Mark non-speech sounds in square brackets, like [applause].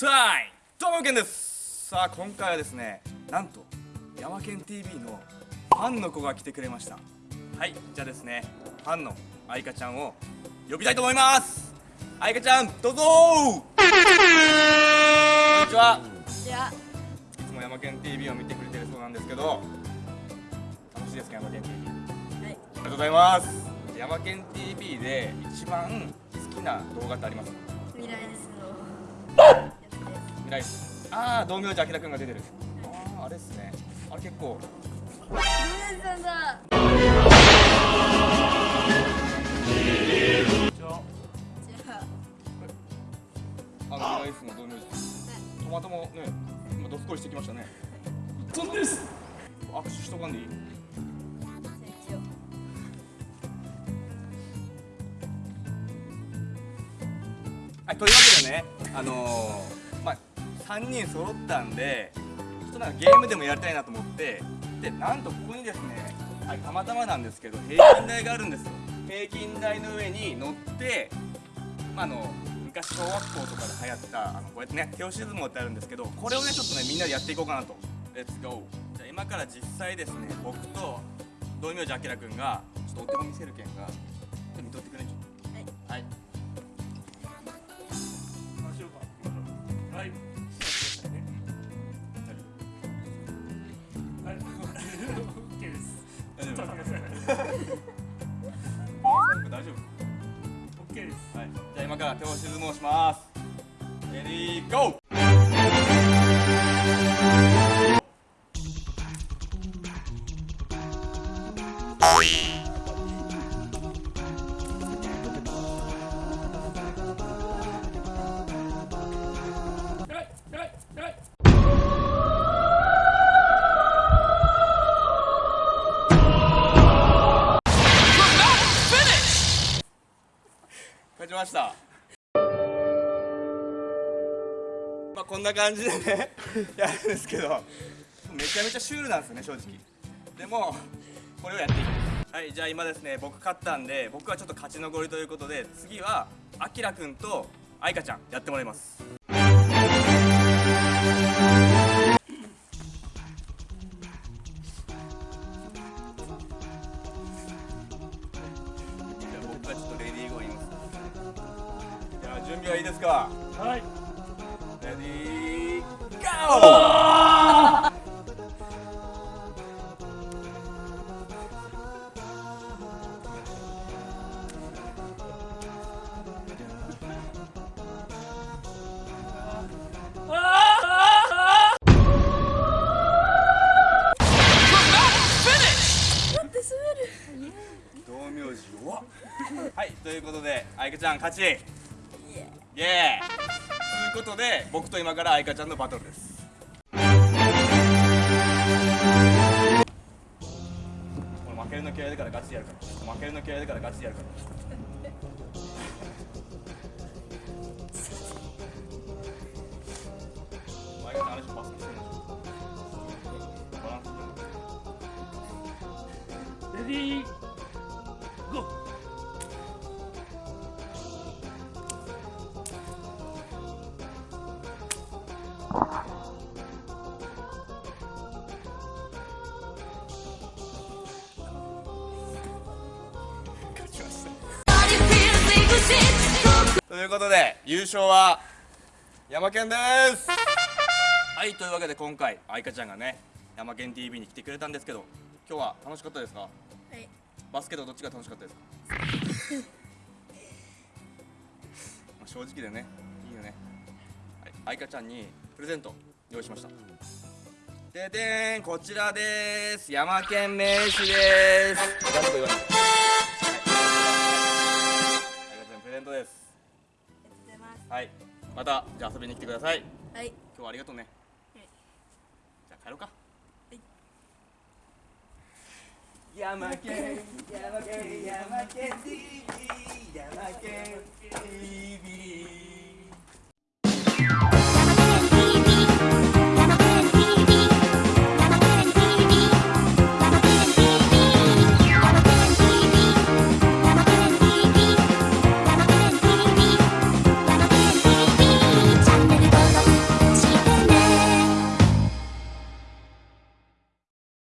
タイムどうもけんです。さあ今回はですねなんとヤマケン TV のファンの子が来てくれました。はいじゃあですねファンの愛花ちゃんを呼びたいと思います。愛花ちゃんどうぞ。こんにちは。じゃあいつもヤマケン TV を見てくれてるそうなんですけど楽しいですかヤマケン TV はい。ありがとうございます。ヤマケン TV で一番好きな動画ってありますか？未来ですの [laughs] やつです未来ああ道明寺明くんが出てる。あああれっすね。あれ結構。ルネさんだ。じゃあ。あ。の未来室の道明寺。トマトもね今どすこいしてきましたね。そんです。握手しとかんでいい？はいというわけでねあのー、まあ3人揃ったんでちょっとなんかゲームでもやりたいなと思ってでなんとここにですねはいたまたまなんですけど平均台があるんですよ。平均台の上に乗ってまあ、あの昔小学校とかで流行ったあのこうやってね手押し相撲ってあるんですけどこれをねちょっとねみんなでやっていこうかなと。レッツゴーじゃあ今から実際ですね僕と道明寺明君がちょっとお手本見せるけんがちょっと見とってくれちょ大丈夫？オッケーです。はい、じゃあ今から手押し相撲します。レディーゴー。はちました。まあこんな感じでね [laughs] やるんですけど、めちゃめちゃシュールなんですよね正直。でもこれをやっていきます。はい、じゃあ今ですね僕勝ったんで僕はちょっと勝ち残りということで次はあきらくんと愛花ちゃんやってもらいます。準備はいいですか？はい。レディーゴーはいということで愛花ちゃん勝ちイエーイ。ということで僕と今から愛花ちゃんのバトルです。これ負けるの嫌いだからガチでやるから。負けるの嫌いだからガチでやるから。愛花ちゃんあれでしょバスしてるの。バランスレディ。ー。いうことで優勝は山県です。はいというわけで今回愛花ちゃんがね山県 TV に来てくれたんですけど今日は楽しかったですか？はい。バスケとどっちが楽しかったですか？[laughs] まあ正直でねいいよね、はい、愛花ちゃんにプレゼント用意しました。ででーんこちらです。山県名刺です。ガチと言わない。はい愛花ちゃんプレゼントですはい。またじゃあ遊びに来てください。はい。今日はありがとうね。はい。じゃあ帰ろうか。い。山県山県山県 TV 山県 TV